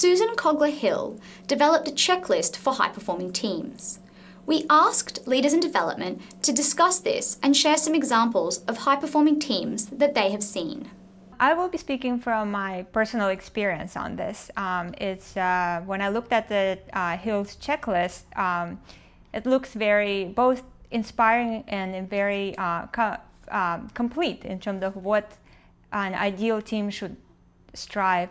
Susan Kogler Hill developed a checklist for high performing teams. We asked leaders in development to discuss this and share some examples of high performing teams that they have seen. I will be speaking from my personal experience on this. Um, it's uh, when I looked at the uh, Hills checklist, um, it looks very both inspiring and very uh, co um, complete in terms of what an ideal team should strive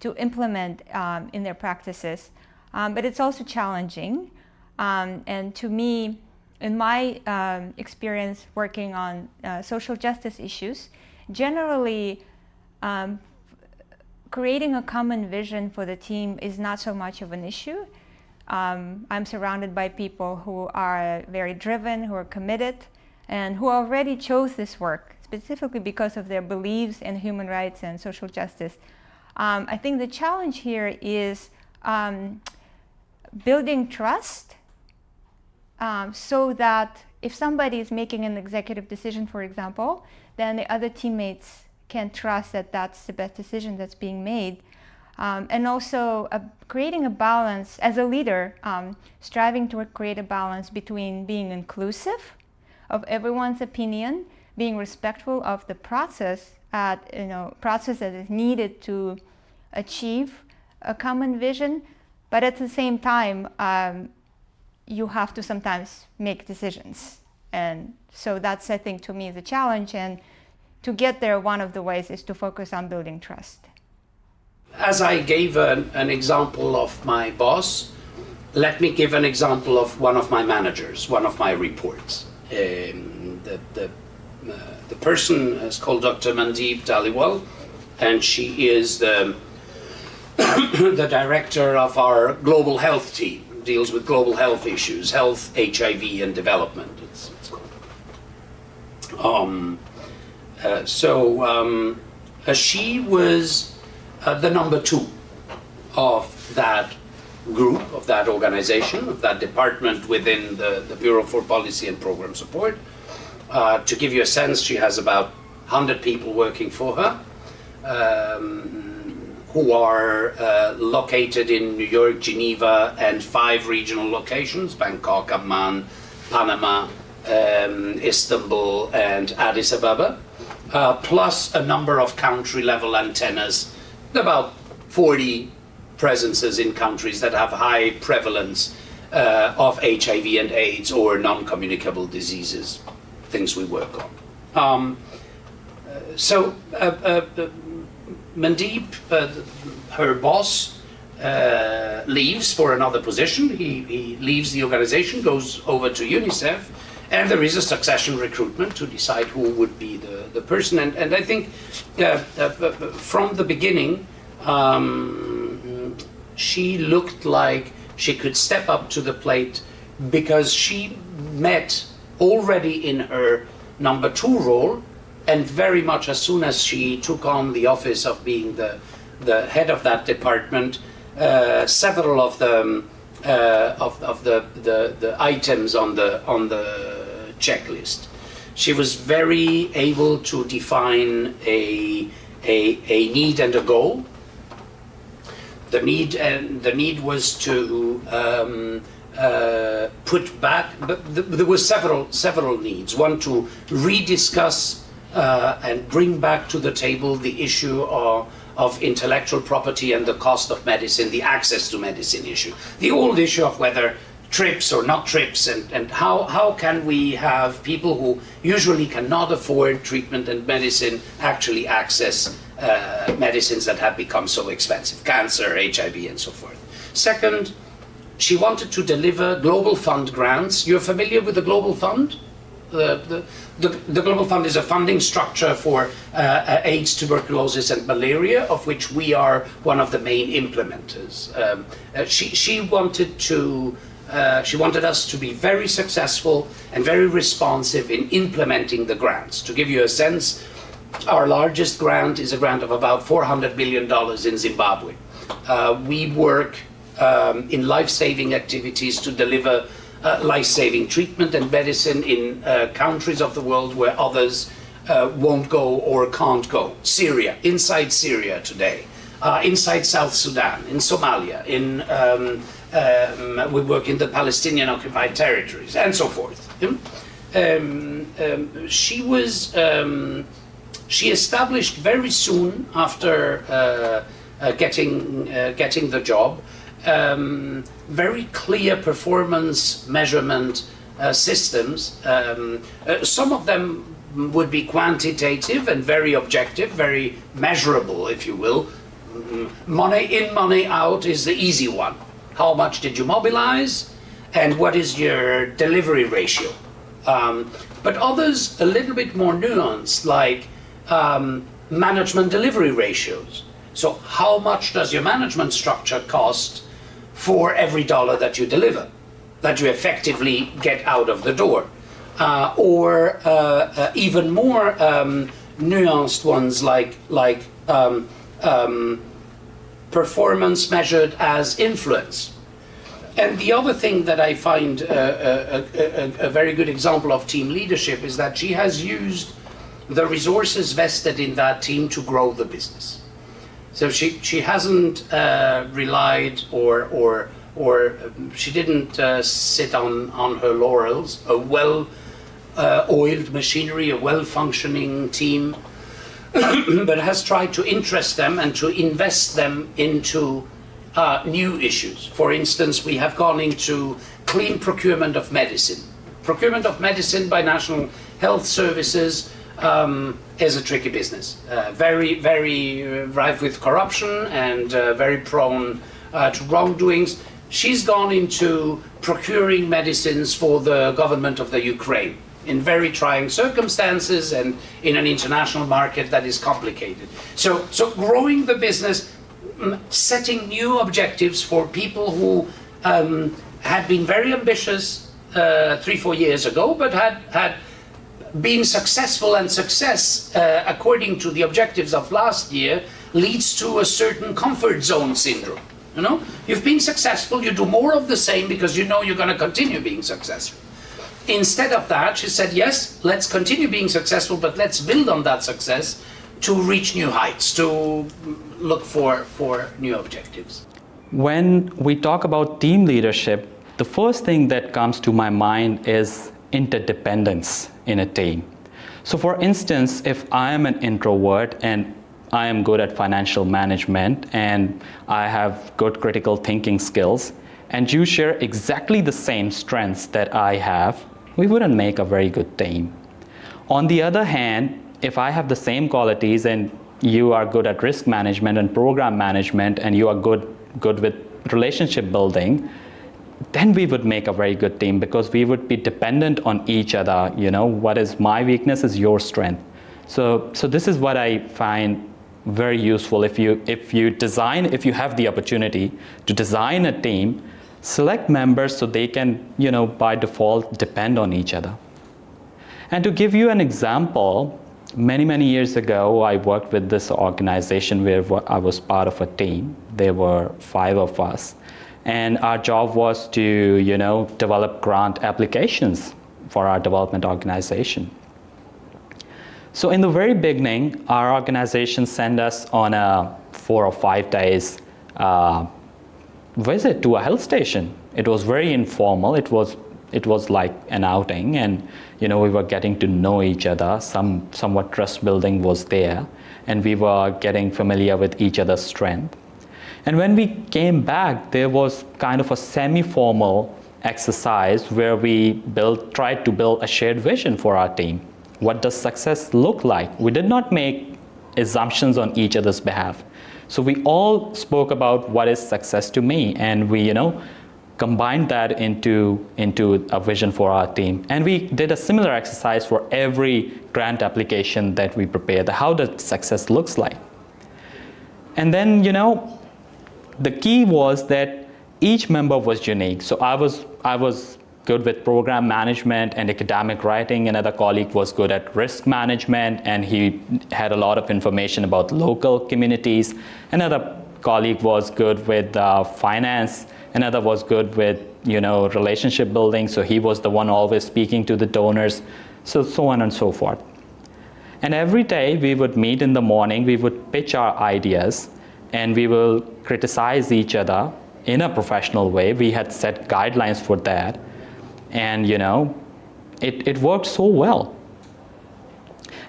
to implement um, in their practices. Um, but it's also challenging. Um, and to me, in my um, experience working on uh, social justice issues, generally um, creating a common vision for the team is not so much of an issue. Um, I'm surrounded by people who are very driven, who are committed, and who already chose this work specifically because of their beliefs in human rights and social justice. Um, I think the challenge here is um, building trust um, so that if somebody is making an executive decision, for example, then the other teammates can trust that that's the best decision that's being made. Um, and also uh, creating a balance as a leader, um, striving to create a balance between being inclusive of everyone's opinion, being respectful of the process at you know process that is needed to achieve a common vision, but at the same time, um, you have to sometimes make decisions. And so that's, I think, to me, the challenge. And to get there, one of the ways is to focus on building trust. As I gave an, an example of my boss, let me give an example of one of my managers, one of my reports. Um, the, the, uh, the person is called Dr. Mandeep Dhaliwal, and she is the, the director of our global health team, deals with global health issues, health, HIV, and development. It's, it's um, uh, so um, uh, she was uh, the number two of that group, of that organization, of that department within the, the Bureau for Policy and Program Support. Uh, to give you a sense, she has about 100 people working for her. Um, who are uh, located in New York, Geneva, and five regional locations, Bangkok, Amman, Panama, um, Istanbul, and Addis Ababa, uh, plus a number of country-level antennas, about 40 presences in countries that have high prevalence uh, of HIV and AIDS or non-communicable diseases, things we work on. Um, so uh, uh Mandeep, uh, her boss, uh, leaves for another position. He, he leaves the organization, goes over to UNICEF, and there is a succession recruitment to decide who would be the, the person. And, and I think uh, uh, from the beginning, um, she looked like she could step up to the plate because she met already in her number two role and very much as soon as she took on the office of being the, the head of that department, uh, several of the, um, uh, of, of the, the, the items on the, on the checklist. She was very able to define a, a, a need and a goal. The need and the need was to um, uh, put back, but there were several several needs. One to rediscuss uh, and bring back to the table the issue of, of intellectual property and the cost of medicine, the access to medicine issue. The old issue of whether TRIPS or not TRIPS and, and how, how can we have people who usually cannot afford treatment and medicine actually access uh, medicines that have become so expensive, cancer, HIV and so forth. Second, she wanted to deliver Global Fund grants. You're familiar with the Global Fund? The, the, the, Global Fund is a funding structure for uh, uh, AIDS, tuberculosis and malaria, of which we are one of the main implementers. Um, uh, she, she wanted to uh, she wanted us to be very successful and very responsive in implementing the grants. To give you a sense, our largest grant is a grant of about $400 million in Zimbabwe. Uh, we work um, in life-saving activities to deliver uh, life-saving treatment and medicine in uh, countries of the world where others uh, won't go or can't go. Syria, inside Syria today, uh, inside South Sudan, in Somalia, in um, um, we work in the Palestinian occupied territories, and so forth. Um, um, she was um, she established very soon after uh, uh, getting getting the job um, very clear performance measurement uh, systems. Um, uh, some of them would be quantitative and very objective, very measurable, if you will. Mm, money in, money out is the easy one. How much did you mobilize? And what is your delivery ratio? Um, but others a little bit more nuanced, like um, management delivery ratios. So how much does your management structure cost for every dollar that you deliver, that you effectively get out of the door? Uh, or uh, uh, even more um, nuanced ones like, like um, um, performance measured as influence. And the other thing that I find a, a, a, a, very good example of team leadership is that she has used the resources vested in that team to grow the business. So she, she hasn't uh, relied or, or, or um, she didn't uh, sit on, on her laurels. A well uh, oiled machinery, a well functioning team, but has tried to interest them and to invest them into uh, new issues. For instance, we have gone into clean procurement of medicine. Procurement of medicine by National Health Services um, is a tricky business. Uh, very, very rife with corruption and uh, very prone uh, to wrongdoings. She's gone into procuring medicines for the government of the Ukraine in very trying circumstances and in an international market that is complicated. So, so growing the business, mm, setting new objectives for people who um, had been very ambitious uh, three, four years ago, but had, had being successful and success uh, according to the objectives of last year leads to a certain comfort zone syndrome. You know, you've been successful, you do more of the same because you know you're going to continue being successful. Instead of that, she said, yes, let's continue being successful, but let's build on that success to reach new heights, to look for, for new objectives. When we talk about team leadership, the first thing that comes to my mind is interdependence in a team. So for instance, if I am an introvert and I am good at financial management and I have good critical thinking skills, and you share exactly the same strengths that I have, we wouldn't make a very good team. On the other hand, if I have the same qualities and you are good at risk management and program management and you are good, good with relationship building, then we would make a very good team because we would be dependent on each other. You know, what is my weakness is your strength. So, so this is what I find very useful. If you, if you design, if you have the opportunity to design a team, select members so they can, you know, by default depend on each other. And to give you an example, many, many years ago, I worked with this organization where I was part of a team. There were five of us and our job was to you know develop grant applications for our development organization. So in the very beginning our organization sent us on a four or five days uh, visit to a health station. It was very informal. It was it was like an outing and you know we were getting to know each other. Some somewhat trust building was there and we were getting familiar with each other's strength and when we came back, there was kind of a semi-formal exercise where we built, tried to build a shared vision for our team. What does success look like? We did not make assumptions on each other's behalf. So we all spoke about what is success to me and we, you know, combined that into, into a vision for our team. And we did a similar exercise for every grant application that we prepared, how the success looks like. And then, you know, the key was that each member was unique. So I was, I was good with program management and academic writing. Another colleague was good at risk management and he had a lot of information about local communities. Another colleague was good with uh, finance. Another was good with you know relationship building. So he was the one always speaking to the donors. So so on and so forth. And every day we would meet in the morning. We would pitch our ideas and we will criticize each other in a professional way. We had set guidelines for that, and you know, it, it worked so well.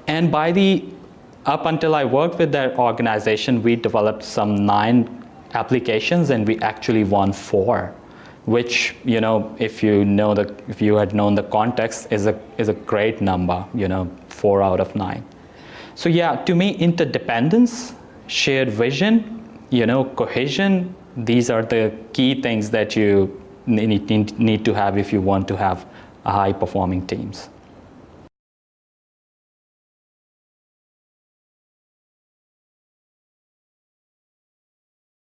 And by the up until I worked with that organization, we developed some nine applications, and we actually won four which you know if you know the if you had known the context is a is a great number you know four out of nine so yeah to me interdependence shared vision you know cohesion these are the key things that you need, need, need to have if you want to have high performing teams